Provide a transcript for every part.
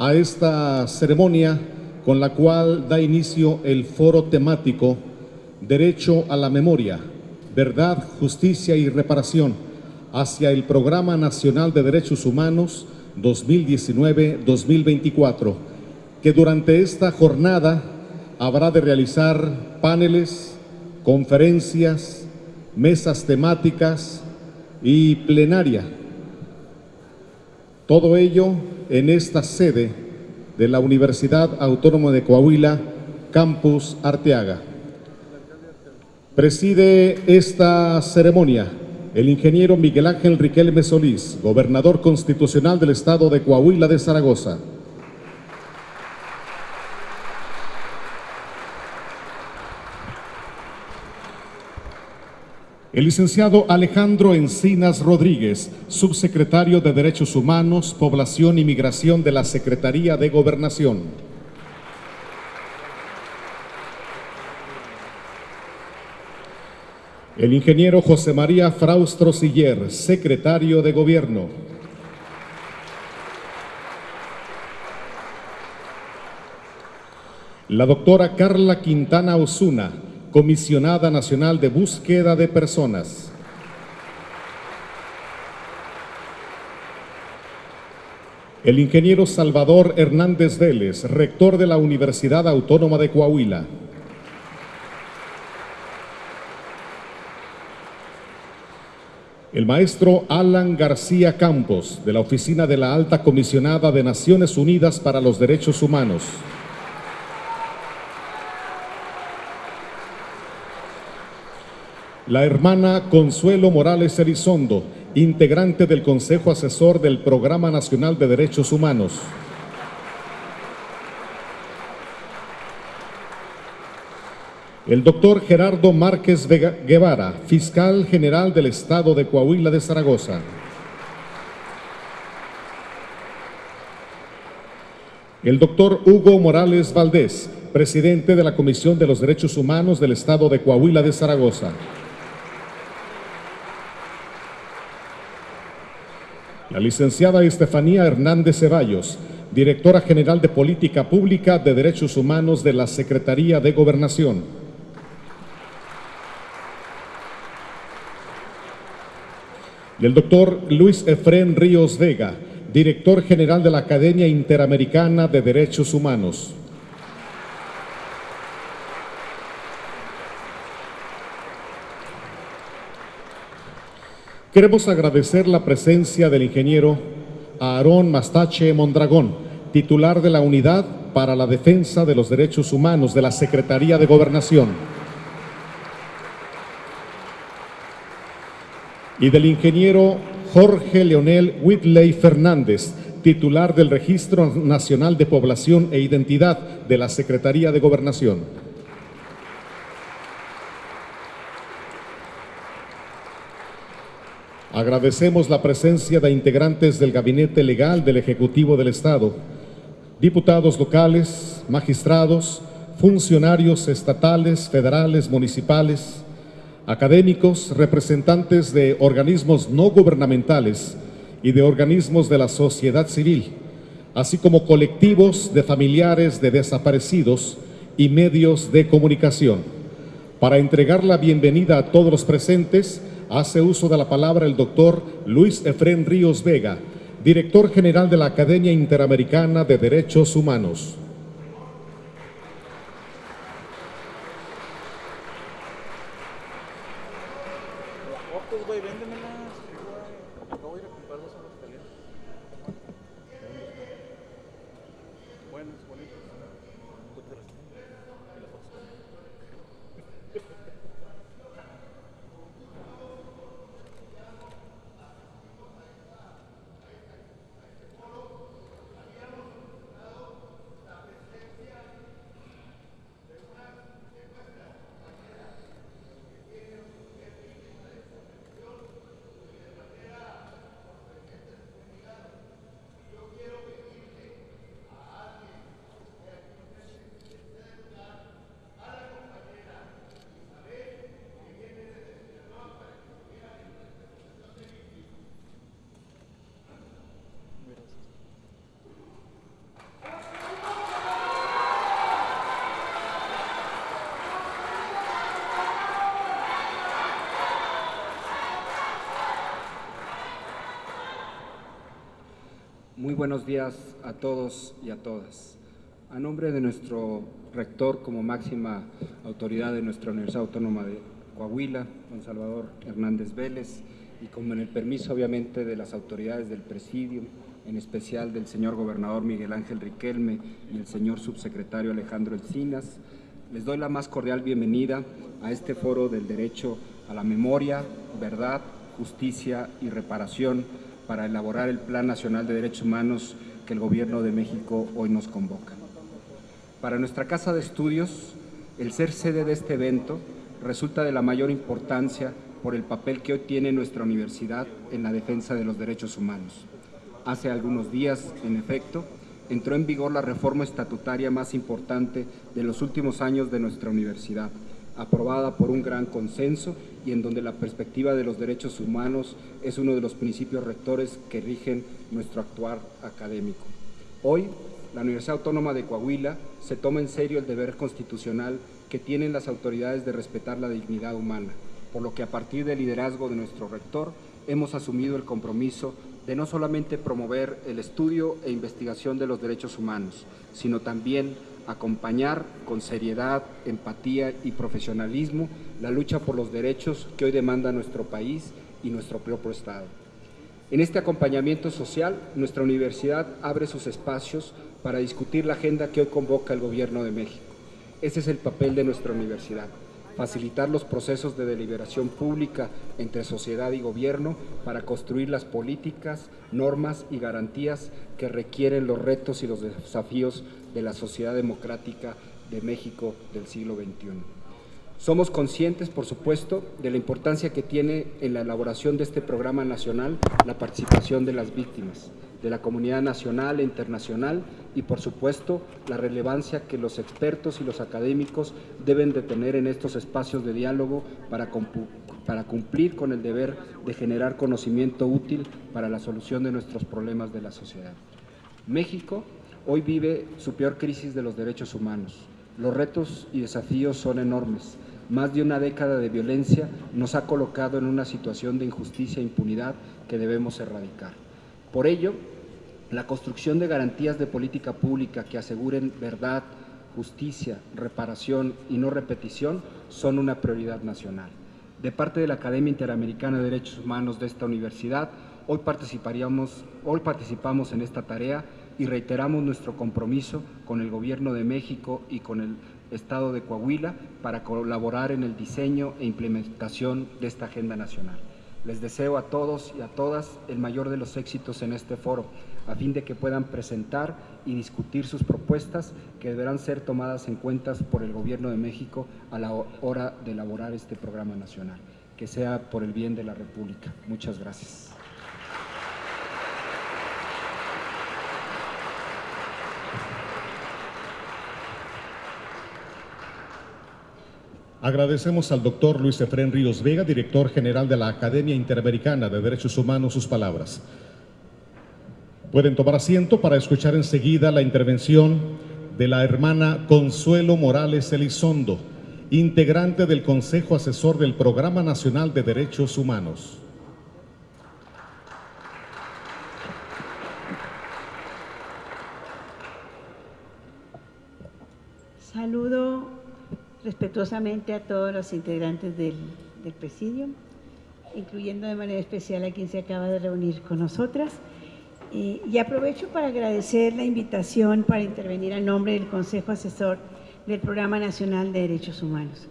a esta ceremonia con la cual da inicio el foro temático Derecho a la Memoria, Verdad, Justicia y Reparación hacia el Programa Nacional de Derechos Humanos 2019-2024, que durante esta jornada habrá de realizar paneles, conferencias, mesas temáticas y plenaria. Todo ello en esta sede de la Universidad Autónoma de Coahuila, Campus Arteaga. Preside esta ceremonia el ingeniero Miguel Ángel Riquelme Solís, gobernador constitucional del estado de Coahuila de Zaragoza. El licenciado Alejandro Encinas Rodríguez, subsecretario de Derechos Humanos, Población y Migración de la Secretaría de Gobernación. El ingeniero José María Fraustro Siller, secretario de Gobierno. La doctora Carla Quintana Osuna, comisionada nacional de búsqueda de personas. El ingeniero Salvador Hernández Vélez, rector de la Universidad Autónoma de Coahuila. El maestro Alan García Campos, de la Oficina de la Alta Comisionada de Naciones Unidas para los Derechos Humanos. La hermana Consuelo Morales Elizondo, integrante del Consejo Asesor del Programa Nacional de Derechos Humanos. El doctor Gerardo Márquez Guevara, fiscal general del Estado de Coahuila de Zaragoza. El doctor Hugo Morales Valdés, presidente de la Comisión de los Derechos Humanos del Estado de Coahuila de Zaragoza. La licenciada Estefanía Hernández Ceballos, directora general de Política Pública de Derechos Humanos de la Secretaría de Gobernación. y el doctor Luis Efrén Ríos Vega, director general de la Academia Interamericana de Derechos Humanos. Queremos agradecer la presencia del ingeniero Aarón Mastache Mondragón, titular de la Unidad para la Defensa de los Derechos Humanos de la Secretaría de Gobernación. y del ingeniero Jorge Leonel Whitley Fernández, titular del Registro Nacional de Población e Identidad de la Secretaría de Gobernación. Agradecemos la presencia de integrantes del Gabinete Legal del Ejecutivo del Estado, diputados locales, magistrados, funcionarios estatales, federales, municipales, académicos, representantes de organismos no gubernamentales y de organismos de la sociedad civil, así como colectivos de familiares de desaparecidos y medios de comunicación. Para entregar la bienvenida a todos los presentes, hace uso de la palabra el doctor Luis Efrén Ríos Vega, director general de la Academia Interamericana de Derechos Humanos. Buenos días a todos y a todas. A nombre de nuestro rector como máxima autoridad de nuestra Universidad Autónoma de Coahuila, don Salvador Hernández Vélez, y con el permiso obviamente de las autoridades del presidio, en especial del señor gobernador Miguel Ángel Riquelme y el señor subsecretario Alejandro Encinas, les doy la más cordial bienvenida a este foro del derecho a la memoria, verdad, justicia y reparación para elaborar el Plan Nacional de Derechos Humanos que el Gobierno de México hoy nos convoca. Para nuestra Casa de Estudios, el ser sede de este evento resulta de la mayor importancia por el papel que hoy tiene nuestra universidad en la defensa de los derechos humanos. Hace algunos días, en efecto, entró en vigor la reforma estatutaria más importante de los últimos años de nuestra universidad, aprobada por un gran consenso y en donde la perspectiva de los derechos humanos es uno de los principios rectores que rigen nuestro actuar académico. Hoy, la Universidad Autónoma de Coahuila se toma en serio el deber constitucional que tienen las autoridades de respetar la dignidad humana, por lo que a partir del liderazgo de nuestro rector hemos asumido el compromiso de no solamente promover el estudio e investigación de los derechos humanos, sino también acompañar con seriedad, empatía y profesionalismo la lucha por los derechos que hoy demanda nuestro país y nuestro propio Estado. En este acompañamiento social, nuestra universidad abre sus espacios para discutir la agenda que hoy convoca el Gobierno de México. Ese es el papel de nuestra universidad, facilitar los procesos de deliberación pública entre sociedad y gobierno para construir las políticas, normas y garantías que requieren los retos y los desafíos de la sociedad democrática de México del siglo XXI. Somos conscientes, por supuesto, de la importancia que tiene en la elaboración de este programa nacional la participación de las víctimas, de la comunidad nacional e internacional y, por supuesto, la relevancia que los expertos y los académicos deben de tener en estos espacios de diálogo para, para cumplir con el deber de generar conocimiento útil para la solución de nuestros problemas de la sociedad. México hoy vive su peor crisis de los derechos humanos. Los retos y desafíos son enormes. Más de una década de violencia nos ha colocado en una situación de injusticia e impunidad que debemos erradicar. Por ello, la construcción de garantías de política pública que aseguren verdad, justicia, reparación y no repetición son una prioridad nacional. De parte de la Academia Interamericana de Derechos Humanos de esta universidad, hoy, participaríamos, hoy participamos en esta tarea y reiteramos nuestro compromiso con el Gobierno de México y con el Estado de Coahuila para colaborar en el diseño e implementación de esta agenda nacional. Les deseo a todos y a todas el mayor de los éxitos en este foro, a fin de que puedan presentar y discutir sus propuestas que deberán ser tomadas en cuenta por el Gobierno de México a la hora de elaborar este programa nacional. Que sea por el bien de la República. Muchas gracias. Agradecemos al doctor Luis Efrén Ríos Vega, director general de la Academia Interamericana de Derechos Humanos, sus palabras. Pueden tomar asiento para escuchar enseguida la intervención de la hermana Consuelo Morales Elizondo, integrante del Consejo Asesor del Programa Nacional de Derechos Humanos. Saludo respetuosamente a todos los integrantes del, presidio, incluyendo de manera especial a quien se acaba de reunir con nosotras. y aprovecho para agradecer la invitación para intervenir a nombre del Consejo Asesor del Programa Nacional de Derechos Humanos.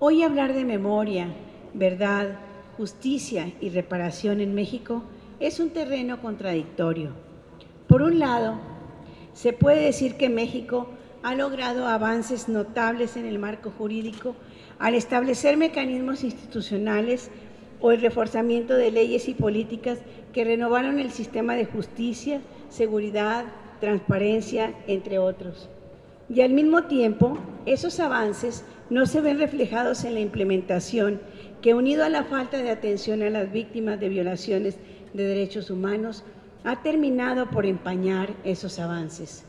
Hoy hablar de memoria, verdad, justicia y reparación en México es un terreno contradictorio. Por un lado, se puede decir que México ha logrado avances notables en el marco jurídico al establecer mecanismos institucionales o el reforzamiento de leyes y políticas que renovaron el sistema de justicia, seguridad, transparencia, entre otros. Y al mismo tiempo, esos avances no se ven reflejados en la implementación que, unido a la falta de atención a las víctimas de violaciones de derechos humanos, ha terminado por empañar esos avances.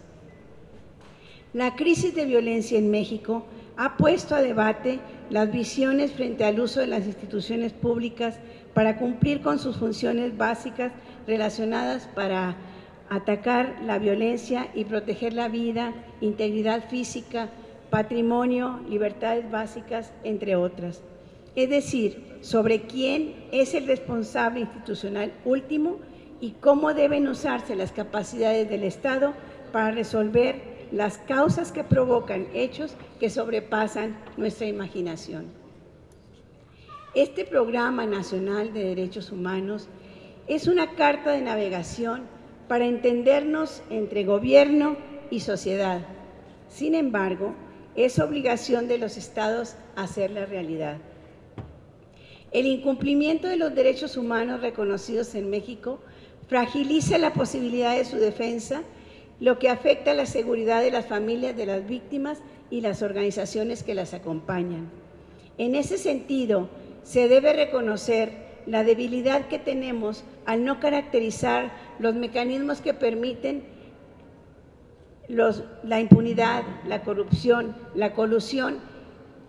La crisis de violencia en México ha puesto a debate las visiones frente al uso de las instituciones públicas para cumplir con sus funciones básicas relacionadas para atacar la violencia y proteger la vida, integridad física, patrimonio, libertades básicas, entre otras. Es decir, sobre quién es el responsable institucional último y cómo deben usarse las capacidades del Estado para resolver las causas que provocan hechos que sobrepasan nuestra imaginación. Este Programa Nacional de Derechos Humanos es una carta de navegación para entendernos entre gobierno y sociedad. Sin embargo, es obligación de los estados hacerla realidad. El incumplimiento de los derechos humanos reconocidos en México fragiliza la posibilidad de su defensa, lo que afecta a la seguridad de las familias de las víctimas y las organizaciones que las acompañan. En ese sentido, se debe reconocer la debilidad que tenemos al no caracterizar los mecanismos que permiten la impunidad, la corrupción, la colusión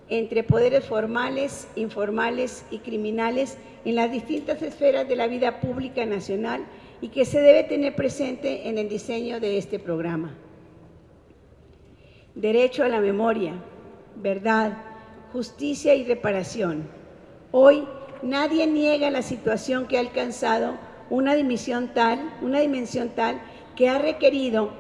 entre poderes formales, informales y criminales en las distintas esferas de la vida pública nacional y que se debe tener presente en el diseño de este programa. Derecho a la memoria, verdad, justicia y reparación. Hoy nadie niega la situación que ha alcanzado una dimensión tal, una dimensión tal que ha requerido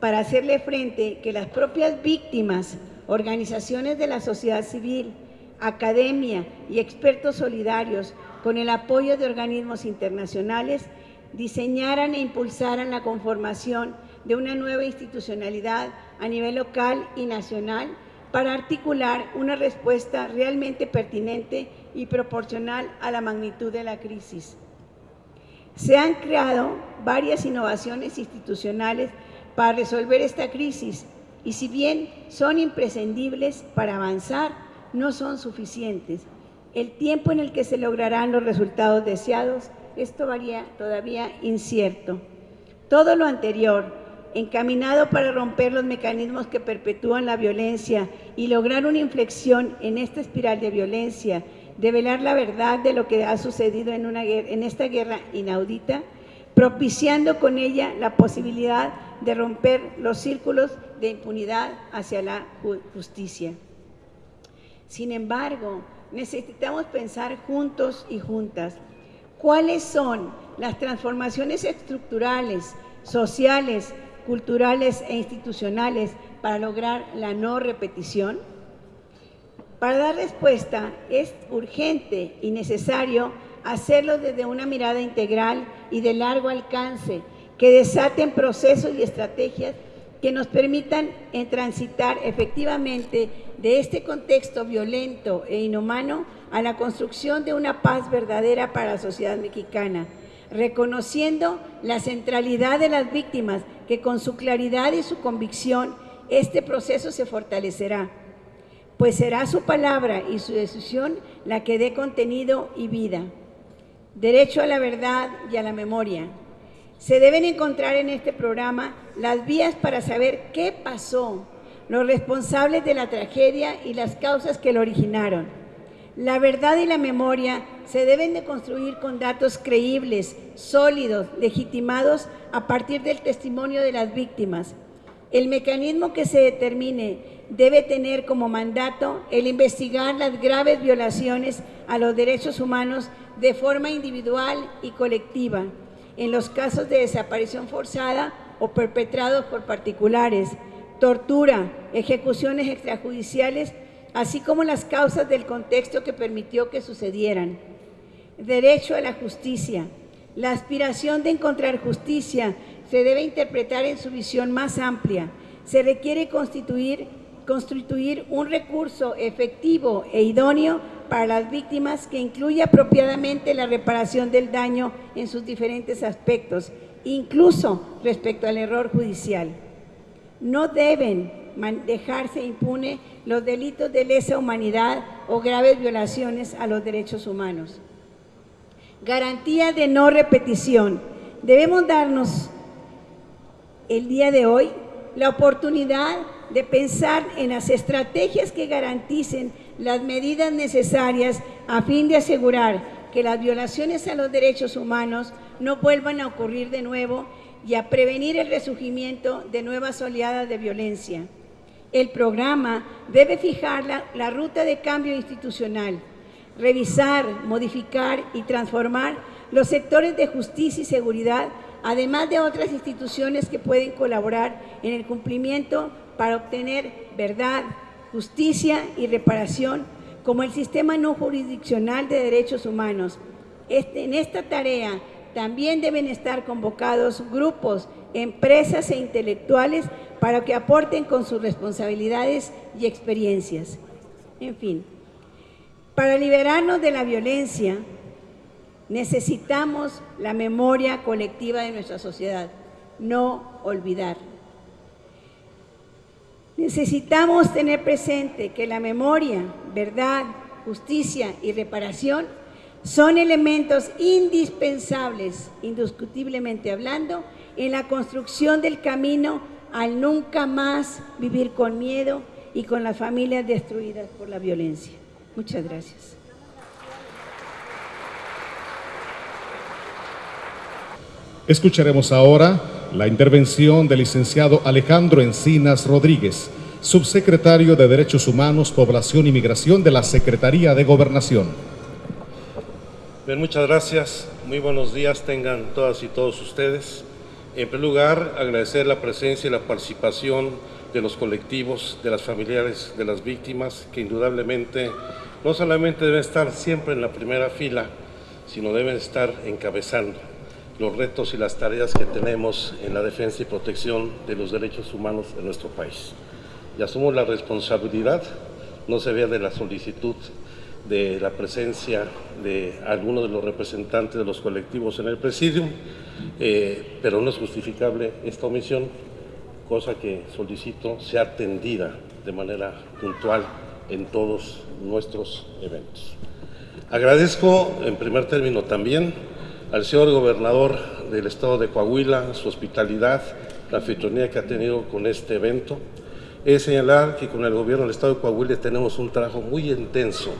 para hacerle frente que las propias víctimas, organizaciones de la sociedad civil, academia y expertos solidarios, con el apoyo de organismos internacionales, diseñaran e impulsaran la conformación de una nueva institucionalidad a nivel local y nacional para articular una respuesta realmente pertinente y proporcional a la magnitud de la crisis. Se han creado varias innovaciones institucionales para resolver esta crisis y si bien son imprescindibles para avanzar, no son suficientes. El tiempo en el que se lograrán los resultados deseados es todavía, todavía incierto. Todo lo anterior, encaminado para romper los mecanismos que perpetúan la violencia y lograr una inflexión en esta espiral de violencia develar la verdad de lo que ha sucedido en, en esta guerra inaudita, propiciando con ella la posibilidad de romper los círculos de impunidad hacia la justicia. Sin embargo, necesitamos pensar juntos y juntas cuáles son las transformaciones estructurales, sociales, culturales e institucionales para lograr la no repetición para dar respuesta es urgente y necesario hacerlo desde una mirada integral y de largo alcance, que desaten procesos y estrategias que nos permitan transitar efectivamente de este contexto violento e inhumano a la construcción de una paz verdadera para la sociedad mexicana, reconociendo la centralidad de las víctimas, que con su claridad y su convicción este proceso se fortalecerá pues será su palabra y su decisión la que dé contenido y vida. Derecho a la verdad y a la memoria. Se deben encontrar en este programa las vías para saber qué pasó, los responsables de la tragedia y las causas que lo originaron. La verdad y la memoria se deben de construir con datos creíbles, sólidos, legitimados a partir del testimonio de las víctimas. El mecanismo que se determine debe tener como mandato el investigar las graves violaciones a los derechos humanos de forma individual y colectiva, en los casos de desaparición forzada o perpetrados por particulares, tortura, ejecuciones extrajudiciales, así como las causas del contexto que permitió que sucedieran. Derecho a la justicia. La aspiración de encontrar justicia se debe interpretar en su visión más amplia. Se requiere constituir constituir un recurso efectivo e idóneo para las víctimas que incluya apropiadamente la reparación del daño en sus diferentes aspectos, incluso respecto al error judicial. No deben dejarse impune los delitos de lesa humanidad o graves violaciones a los derechos humanos. Garantía de no repetición. Debemos darnos el día de hoy la oportunidad de pensar en las estrategias que garanticen las medidas necesarias a fin de asegurar que las violaciones a los derechos humanos no vuelvan a ocurrir de nuevo y a prevenir el resurgimiento de nuevas oleadas de violencia. El programa debe fijar la, ruta de cambio institucional, revisar, modificar y transformar los sectores de justicia y seguridad, además de otras instituciones que pueden colaborar en el cumplimiento para obtener verdad, justicia y reparación, como el sistema no jurisdiccional de derechos humanos. Este, en esta tarea también deben estar convocados grupos, empresas e intelectuales para que aporten con sus responsabilidades y experiencias. En fin, para liberarnos de la violencia necesitamos la memoria colectiva de nuestra sociedad, no olvidar. Necesitamos tener presente que la memoria, verdad, justicia y reparación son elementos indispensables, indiscutiblemente hablando, en la construcción del camino al nunca más vivir con miedo y con las familias destruidas por la violencia. Muchas gracias. Escucharemos ahora la intervención del licenciado Alejandro Encinas Rodríguez, subsecretario de Derechos Humanos, Población y Migración de la Secretaría de Gobernación. Bien, muchas gracias. Muy buenos días tengan todas y todos ustedes. En primer lugar, agradecer la presencia y la participación de los colectivos, de las familiares de las víctimas, que indudablemente no solamente deben estar siempre en la primera fila, sino deben estar encabezando los retos y las tareas que tenemos en la defensa y protección de los derechos humanos en nuestro país. Y asumo la responsabilidad, no se vea de la solicitud de la presencia de algunos de los representantes de los colectivos en el presidium, eh, pero no es justificable esta omisión, cosa que solicito sea atendida de manera puntual en todos nuestros eventos. Agradezco en primer término también al señor gobernador del estado de Coahuila, su hospitalidad, la anfitrionía que ha tenido con este evento. Es señalar que con el gobierno del estado de Coahuila tenemos un trabajo muy intenso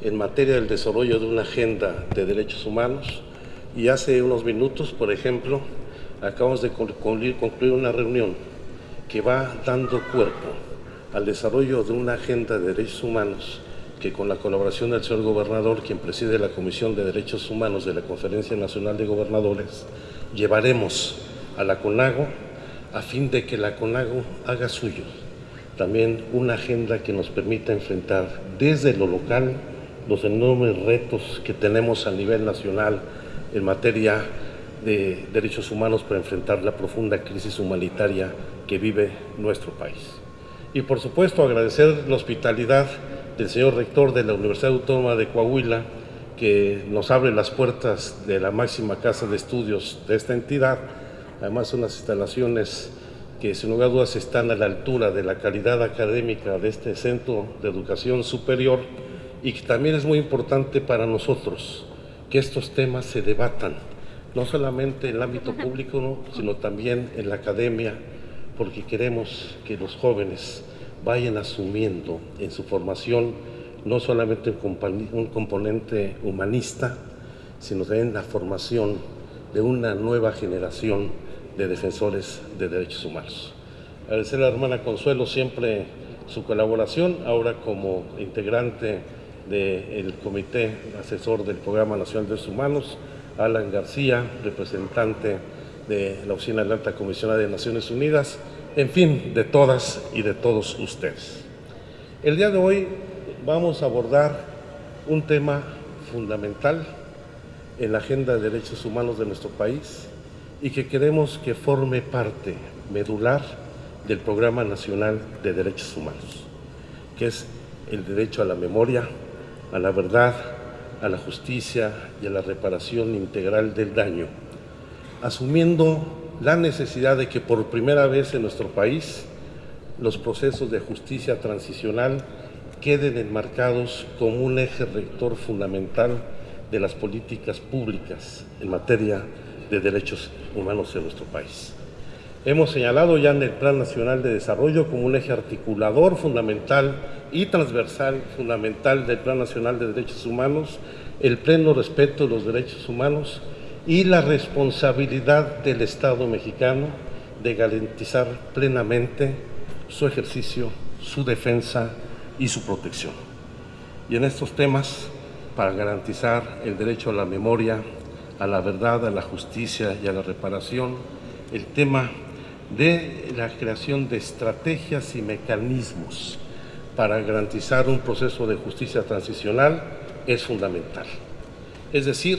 en materia del desarrollo de una agenda de derechos humanos y hace unos minutos, por ejemplo, acabamos de concluir, una reunión que va dando cuerpo al desarrollo de una agenda de derechos humanos que con la colaboración del señor gobernador, quien preside la Comisión de Derechos Humanos de la Conferencia Nacional de Gobernadores, llevaremos a la CONAGO a fin de que la CONAGO haga suyo también una agenda que nos permita enfrentar desde lo local los enormes retos que tenemos a nivel nacional en materia de derechos humanos para enfrentar la profunda crisis humanitaria que vive nuestro país. Y por supuesto agradecer la hospitalidad del señor rector de la Universidad Autónoma de Coahuila, que nos abre las puertas de la máxima casa de estudios de esta entidad. Además, unas instalaciones que sin lugar a dudas están a la altura de la calidad académica de este centro de educación superior y que también es muy importante para nosotros que estos temas se debatan, no solamente en el ámbito público, sino también en la academia, porque queremos que los jóvenes vayan asumiendo en su formación no solamente un componente humanista, sino también la formación de una nueva generación de defensores de derechos humanos. Agradecer a la hermana Consuelo siempre su colaboración, ahora como integrante del Comité Asesor del Programa Nacional de Derechos Humanos, Alan García, representante de la Oficina de la Alta Comisionada de Naciones Unidas, en fin, de todas y de todos ustedes. El día de hoy vamos a abordar un tema fundamental en la agenda de derechos humanos de nuestro país y que queremos que forme parte medular del Programa Nacional de Derechos Humanos, que es el derecho a la memoria, a la verdad, a la justicia y a la reparación integral del daño, asumiendo la necesidad de que por primera vez en nuestro país los procesos de justicia transicional queden enmarcados como un eje rector fundamental de las políticas públicas en materia de derechos humanos en nuestro país. Hemos señalado ya en el Plan Nacional de Desarrollo como un eje articulador fundamental y transversal fundamental del Plan Nacional de Derechos Humanos el pleno respeto de los derechos humanos y la responsabilidad del Estado mexicano de garantizar plenamente su ejercicio, su defensa y su protección. Y en estos temas, para garantizar el derecho a la memoria, a la verdad, a la justicia y a la reparación, el tema de la creación de estrategias y mecanismos para garantizar un proceso de justicia transicional es fundamental. Es decir,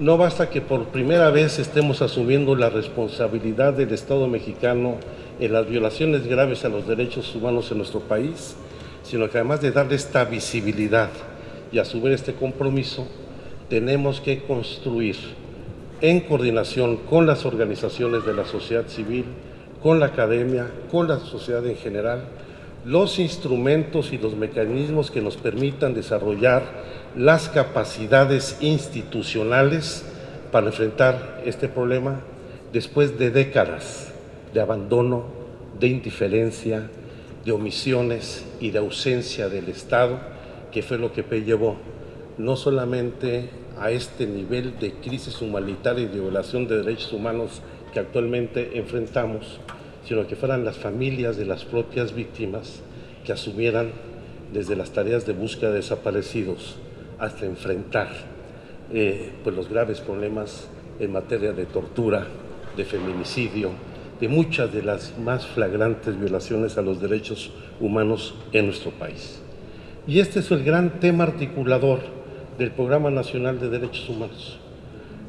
no basta que por primera vez estemos asumiendo la responsabilidad del Estado mexicano en las violaciones graves a los derechos humanos en nuestro país, sino que además de darle esta visibilidad y asumir este compromiso, tenemos que construir en coordinación con las organizaciones de la sociedad civil, con la academia, con la sociedad en general, los instrumentos y los mecanismos que nos permitan desarrollar las capacidades institucionales para enfrentar este problema después de décadas de abandono, de indiferencia, de omisiones y de ausencia del Estado, que fue lo que llevó no solamente a este nivel de crisis humanitaria y de violación de derechos humanos que actualmente enfrentamos, sino que fueran las familias de las propias víctimas que asumieran desde las tareas de búsqueda de desaparecidos hasta enfrentar eh, pues los graves problemas en materia de tortura, de feminicidio, de muchas de las más flagrantes violaciones a los derechos humanos en nuestro país. Y este es el gran tema articulador del Programa Nacional de Derechos Humanos.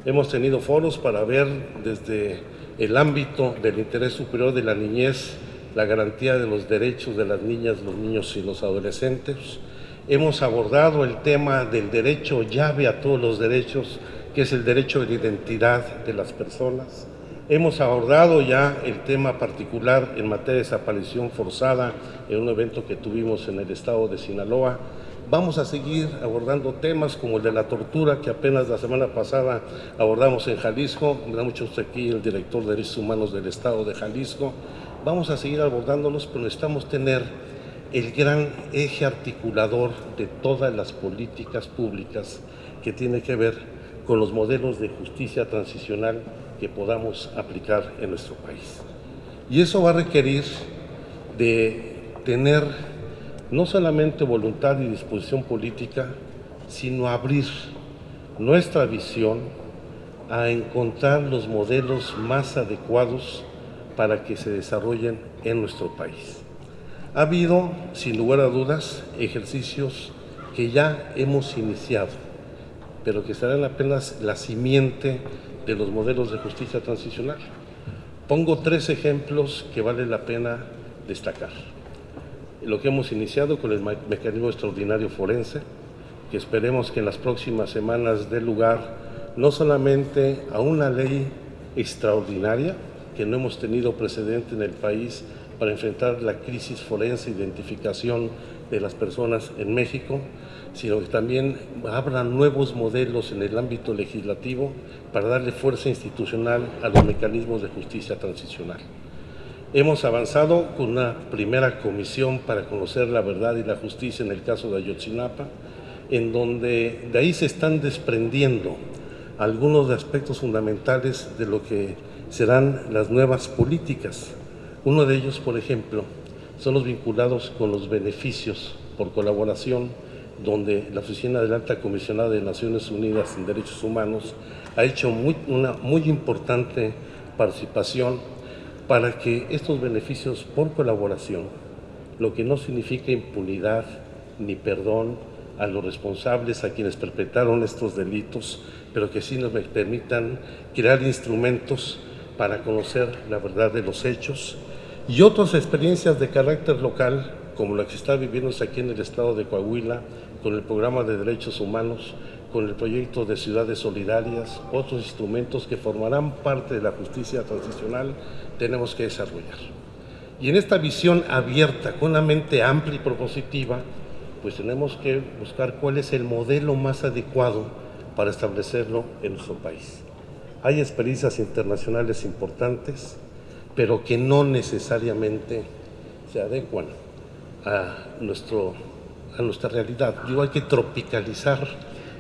Hemos tenido foros para ver desde el ámbito del interés superior de la niñez, la garantía de los derechos de las niñas, los niños y los adolescentes. Hemos abordado el tema del derecho llave a todos los derechos, que es el derecho de identidad de las personas. Hemos abordado ya el tema particular en materia de desaparición forzada en un evento que tuvimos en el estado de Sinaloa. Vamos a seguir abordando temas como el de la tortura que apenas la semana pasada abordamos en Jalisco. Me mucho aquí el director de Derechos Humanos del estado de Jalisco. Vamos a seguir abordándolos, pero necesitamos tener el gran eje articulador de todas las políticas públicas que tiene que ver con los modelos de justicia transicional que podamos aplicar en nuestro país. Y eso va a requerir de tener no solamente voluntad y disposición política, sino abrir nuestra visión a encontrar los modelos más adecuados para que se desarrollen en nuestro país. Ha habido, sin lugar a dudas, ejercicios que ya hemos iniciado, pero que serán apenas la simiente de los modelos de justicia transicional. Pongo tres ejemplos que vale la pena destacar. Lo que hemos iniciado con el mecanismo extraordinario forense, que esperemos que en las próximas semanas dé lugar no solamente a una ley extraordinaria, que no hemos tenido precedente en el país para enfrentar la crisis forense, identificación de las personas en México, sino que también abra nuevos modelos en el ámbito legislativo para darle fuerza institucional a los mecanismos de justicia transicional. Hemos avanzado con una primera comisión para conocer la verdad y la justicia en el caso de Ayotzinapa, en donde de ahí se están desprendiendo algunos de aspectos fundamentales de lo que serán las nuevas políticas. Uno de ellos, por ejemplo, son los vinculados con los beneficios por colaboración donde la Oficina del Alta Comisionada de Naciones Unidas en Derechos Humanos ha hecho una muy importante participación para que estos beneficios por colaboración, lo que no significa impunidad ni perdón a los responsables, a quienes perpetraron estos delitos, pero que sí nos permitan crear instrumentos para conocer la verdad de los hechos y otras experiencias de carácter local, como la que está viviéndose aquí en el estado de Coahuila, con el programa de derechos humanos, con el proyecto de ciudades solidarias, otros instrumentos que formarán parte de la justicia transicional, tenemos que desarrollar. Y en esta visión abierta, con una mente amplia y propositiva, pues tenemos que buscar cuál es el modelo más adecuado para establecerlo en nuestro país. Hay experiencias internacionales importantes, pero que no necesariamente se adecuan a nuestro a nuestra realidad. Digo, hay que tropicalizar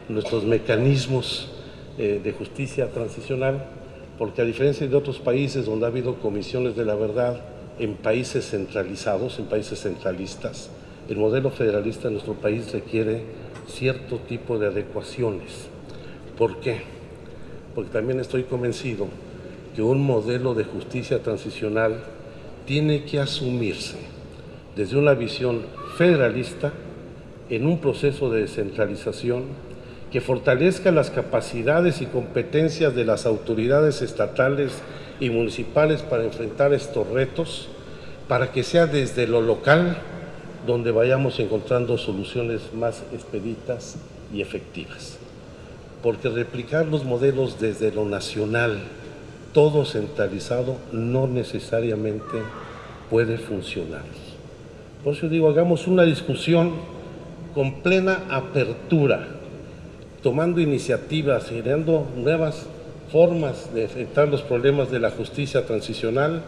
nuestros mecanismos eh, de justicia transicional, porque a diferencia de otros países donde ha habido comisiones de la verdad en países centralizados, en países centralistas, el modelo federalista de nuestro país requiere cierto tipo de adecuaciones. ¿Por qué? Porque también estoy convencido que un modelo de justicia transicional tiene que asumirse desde una visión federalista en un proceso de descentralización que fortalezca las capacidades y competencias de las autoridades estatales y municipales para enfrentar estos retos, para que sea desde lo local donde vayamos encontrando soluciones más expeditas y efectivas. Porque replicar los modelos desde lo nacional, todo centralizado, no necesariamente puede funcionar. Por eso digo, hagamos una discusión con plena apertura, tomando iniciativas, generando nuevas formas de enfrentar los problemas de la justicia transicional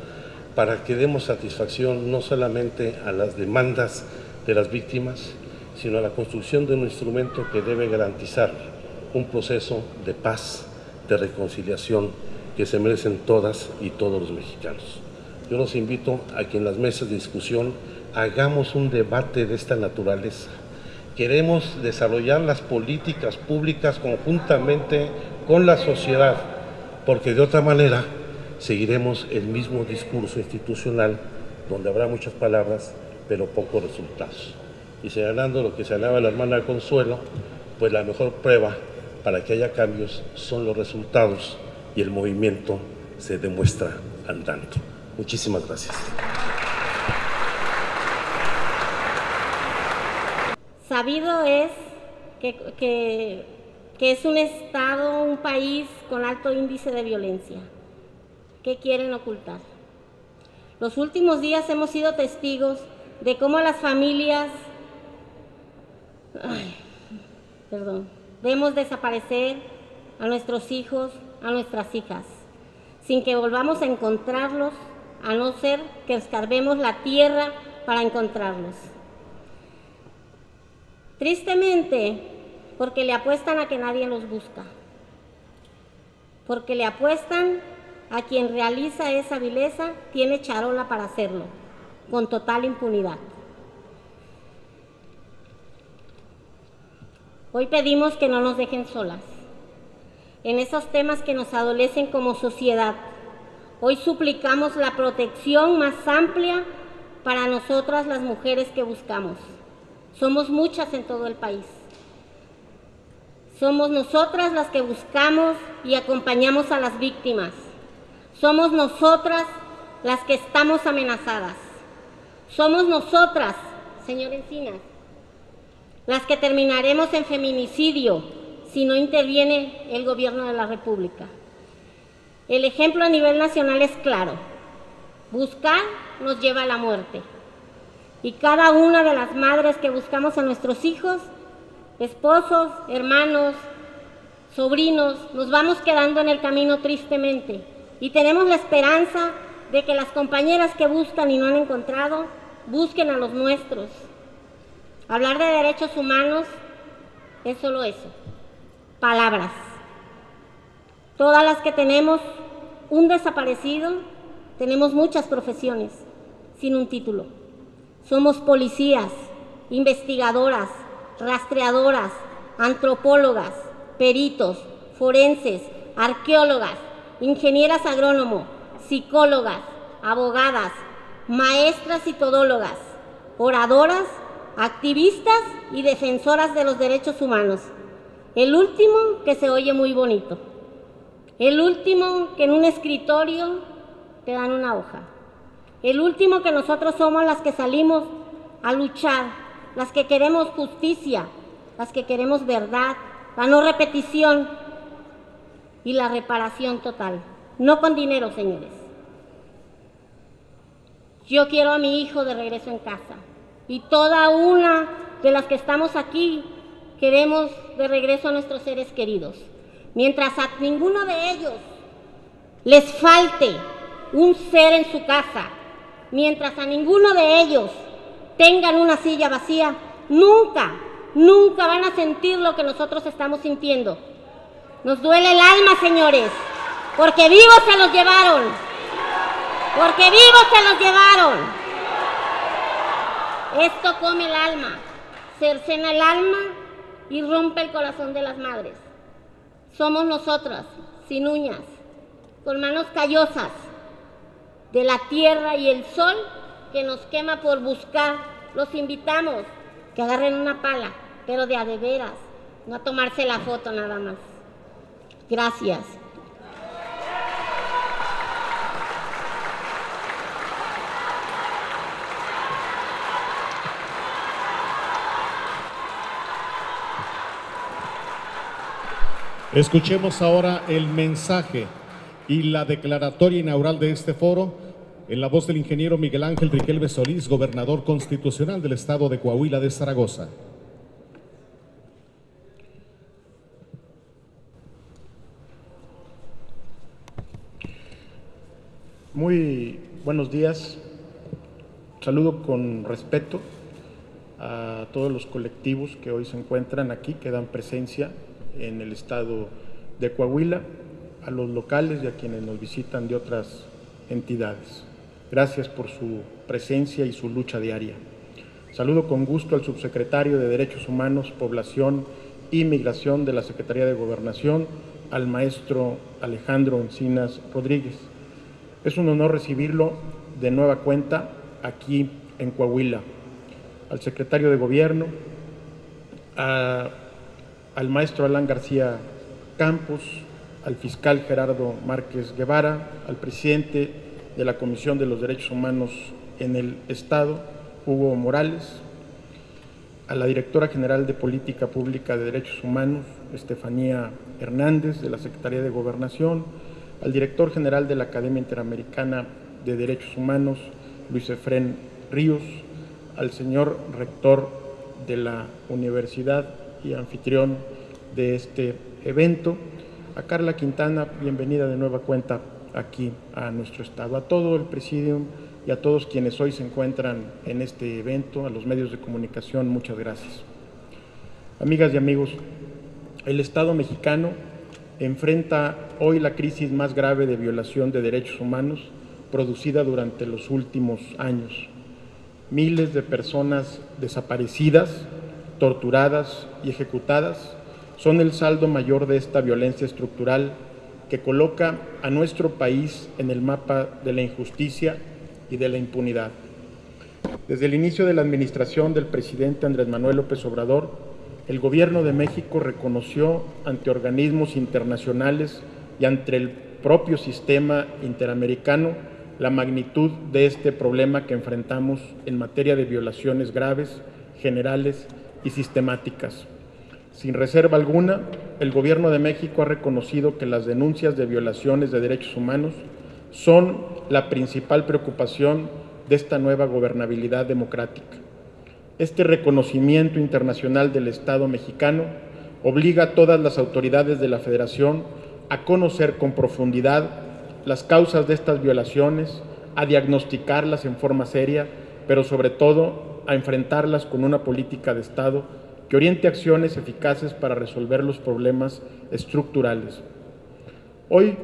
para que demos satisfacción no solamente a las demandas de las víctimas, sino a la construcción de un instrumento que debe garantizar un proceso de paz, de reconciliación que se merecen todas y todos los mexicanos. Yo los invito a que en las mesas de discusión hagamos un debate de esta naturaleza. Queremos desarrollar las políticas públicas conjuntamente con la sociedad, porque de otra manera seguiremos el mismo discurso institucional donde habrá muchas palabras, pero pocos resultados. Y señalando lo que señalaba la hermana Consuelo, pues la mejor prueba para que haya cambios son los resultados y el movimiento se demuestra andando. Muchísimas gracias. Sabido es que, es un Estado, un país con alto índice de violencia. ¿Qué quieren ocultar? Los últimos días hemos sido testigos de cómo las familias, perdón, vemos desaparecer a nuestros hijos, a nuestras hijas, sin que volvamos a encontrarlos, a no ser que escarbemos la tierra para encontrarlos. Tristemente, porque le apuestan a que nadie los busca, porque le apuestan a quien realiza esa vileza tiene charola para hacerlo, con total impunidad. Hoy pedimos que no nos dejen solas en esos temas que nos adolecen como sociedad. Hoy suplicamos la protección más amplia para nosotras las mujeres que buscamos. Somos muchas en todo el país. Somos nosotras las que buscamos y acompañamos a las víctimas. Somos nosotras las que estamos amenazadas. Somos nosotras, señor Encinas, las que terminaremos en feminicidio si no interviene el gobierno de la República. El ejemplo a nivel nacional es claro. Buscar nos lleva a la muerte. Y cada una de las madres que buscamos a nuestros hijos, esposos, hermanos, sobrinos, nos vamos quedando en el camino tristemente. Y tenemos la esperanza de que las compañeras que buscan y no han encontrado, busquen a los nuestros. Hablar de derechos humanos es solo eso, palabras. Todas las que tenemos un desaparecido, tenemos muchas profesiones sin un título. Somos policías, investigadoras, rastreadoras, antropólogas, peritos, forenses, arqueólogas, ingenieras agrónomo, psicólogas, abogadas, maestras y todólogas, oradoras, activistas y defensoras de los derechos humanos. El último que se oye muy bonito. El último que en un escritorio te dan una hoja. El último que nosotros somos las que salimos a luchar, las que queremos justicia, las que queremos verdad, la no repetición y la reparación total. No con dinero, señores. Yo quiero a mi hijo de regreso en casa. Y toda una de las que estamos aquí queremos de regreso a nuestros seres queridos. Mientras a ninguno de ellos les falte un ser en su casa, mientras a ninguno de ellos tengan una silla vacía, nunca nunca van a sentir lo que nosotros estamos sintiendo. Nos duele el alma, señores, porque vivos se los llevaron. Porque vivos se los llevaron. Esto come el alma, cercena el alma y rompe el corazón de las madres. Somos nosotras, sin uñas, con manos callosas, de la tierra y el sol que nos quema por buscar. Los invitamos que agarren una pala, pero de a de veras, no a tomarse la foto nada más. Gracias. Escuchemos ahora el mensaje y la declaratoria inaugural de este foro en la voz del ingeniero Miguel Ángel Riquelme Solís, gobernador constitucional del estado de Coahuila de Zaragoza. Muy buenos días. Saludo con respeto a todos los colectivos que hoy se encuentran aquí, que dan presencia en el estado de Coahuila, a los locales y a quienes nos visitan de otras entidades. Gracias por su presencia y su lucha diaria. Saludo con gusto al subsecretario de Derechos Humanos, Población y Migración de la Secretaría de Gobernación, al maestro Alejandro Encinas Rodríguez. Es un honor recibirlo de nueva cuenta aquí en Coahuila. Al secretario de Gobierno, al maestro Alan García Campos, al fiscal Gerardo Márquez Guevara, al presidente de la Comisión de los Derechos Humanos en el Estado, Hugo Morales, a la directora general de Política Pública de Derechos Humanos, Estefanía Hernández, de la Secretaría de Gobernación, al director general de la Academia Interamericana de Derechos Humanos, Luis Efrén Ríos, al señor rector de la Universidad y anfitrión de este evento. A Carla Quintana, bienvenida de nueva cuenta aquí a nuestro estado. A todo el presidium y a todos quienes hoy se encuentran en este evento, a los medios de comunicación, muchas gracias. Amigas y amigos, el Estado mexicano enfrenta hoy la crisis más grave de violación de derechos humanos producida durante los últimos años. Miles de personas desaparecidas, torturadas y ejecutadas son el saldo mayor de esta violencia estructural que coloca a nuestro país en el mapa de la injusticia y de la impunidad. Desde el inicio de la administración del presidente Andrés Manuel López Obrador, el Gobierno de México reconoció ante organismos internacionales y ante el propio sistema interamericano la magnitud de este problema que enfrentamos en materia de violaciones graves, generales y sistemáticas. Sin reserva alguna, el Gobierno de México ha reconocido que las denuncias de violaciones de derechos humanos son la principal preocupación de esta nueva gobernabilidad democrática. Este reconocimiento internacional del Estado mexicano obliga a todas las autoridades de la Federación a conocer con profundidad las causas de estas violaciones, a diagnosticarlas en forma seria, pero sobre todo a enfrentarlas con una política de Estado que oriente acciones eficaces para resolver los problemas estructurales. Hoy,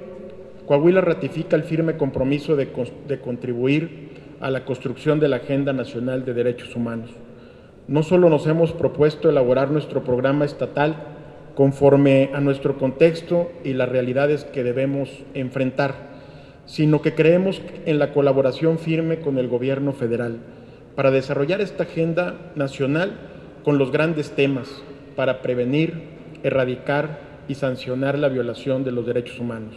Coahuila ratifica el firme compromiso de, de, contribuir a la construcción de la Agenda Nacional de Derechos Humanos. No solo nos hemos propuesto elaborar nuestro programa estatal conforme a nuestro contexto y las realidades que debemos enfrentar, sino que creemos en la colaboración firme con el gobierno federal para desarrollar esta agenda nacional con los grandes temas para prevenir, erradicar y sancionar la violación de los derechos humanos.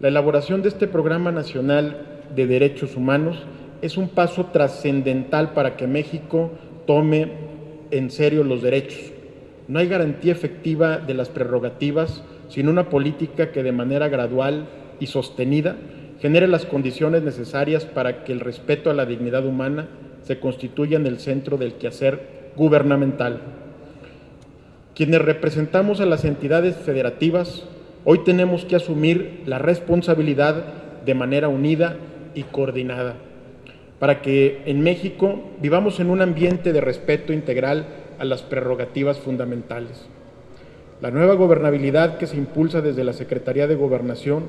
La elaboración de este Programa Nacional de Derechos Humanos es un paso trascendental para que México tome en serio los derechos. No hay garantía efectiva de las prerrogativas sin una política que de manera gradual y sostenida genere las condiciones necesarias para que el respeto a la dignidad humana se constituya en el centro del quehacer gubernamental. Quienes representamos a las entidades federativas, hoy tenemos que asumir la responsabilidad de manera unida y coordinada, para que en México vivamos en un ambiente de respeto integral a las prerrogativas fundamentales. La nueva gobernabilidad que se impulsa desde la Secretaría de Gobernación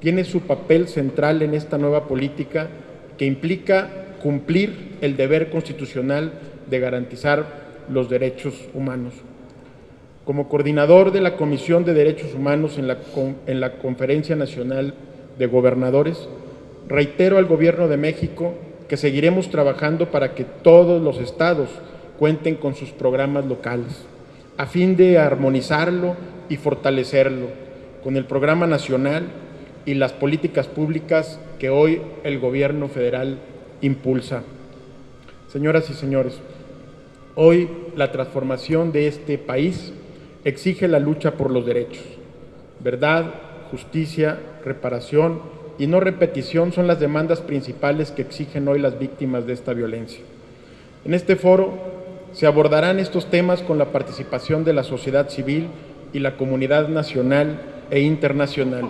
tiene su papel central en esta nueva política que implica cumplir el deber constitucional de garantizar los derechos humanos. Como coordinador de la Comisión de Derechos Humanos en la, en la Conferencia Nacional de Gobernadores, reitero al Gobierno de México que seguiremos trabajando para que todos los estados cuenten con sus programas locales, a fin de armonizarlo y fortalecerlo con el programa nacional y las políticas públicas que hoy el Gobierno federal impulsa. Señoras y señores, hoy la transformación de este país exige la lucha por los derechos. Verdad, justicia, reparación y no repetición son las demandas principales que exigen hoy las víctimas de esta violencia. En este foro se abordarán estos temas con la participación de la sociedad civil y la comunidad nacional e internacional,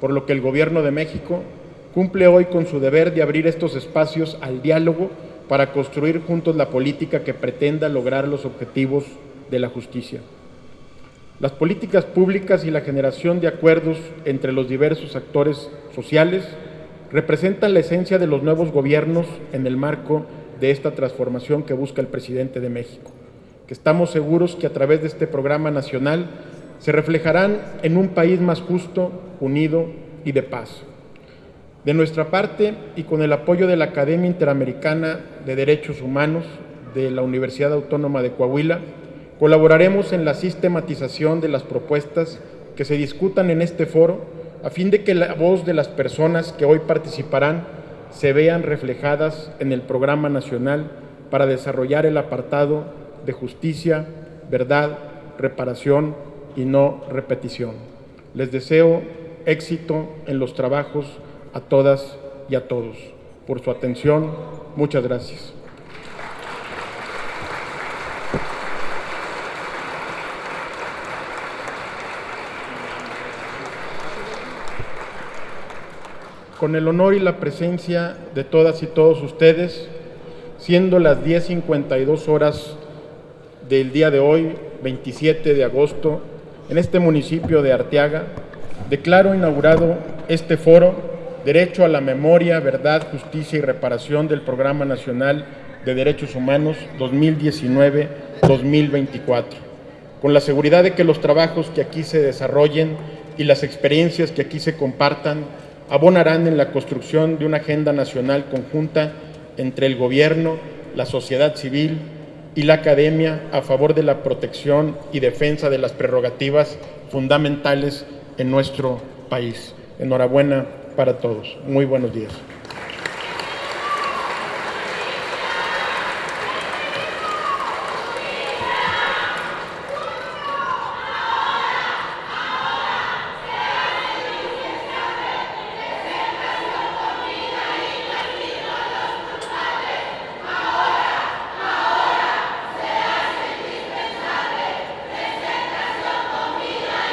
por lo que el Gobierno de México cumple hoy con su deber de abrir estos espacios al diálogo para construir juntos la política que pretenda lograr los objetivos de la justicia. Las políticas públicas y la generación de acuerdos entre los diversos actores sociales representan la esencia de los nuevos gobiernos en el marco de esta transformación que busca el presidente de México, que estamos seguros que a través de este programa nacional se reflejarán en un país más justo, unido y de paz. De nuestra parte, y con el apoyo de la Academia Interamericana de Derechos Humanos de la Universidad Autónoma de Coahuila, Colaboraremos en la sistematización de las propuestas que se discutan en este foro a fin de que la voz de las personas que hoy participarán se vean reflejadas en el programa nacional para desarrollar el apartado de justicia, verdad, reparación y no repetición. Les deseo éxito en los trabajos a todas y a todos. Por su atención, muchas gracias. con el honor y la presencia de todas y todos ustedes, siendo las 10.52 horas del día de hoy, 27 de agosto, en este municipio de Arteaga, declaro inaugurado este foro Derecho a la Memoria, Verdad, Justicia y Reparación del Programa Nacional de Derechos Humanos 2019-2024, con la seguridad de que los trabajos que aquí se desarrollen y las experiencias que aquí se compartan abonarán en la construcción de una agenda nacional conjunta entre el Gobierno, la sociedad civil y la academia a favor de la protección y defensa de las prerrogativas fundamentales en nuestro país. Enhorabuena para todos. Muy buenos días.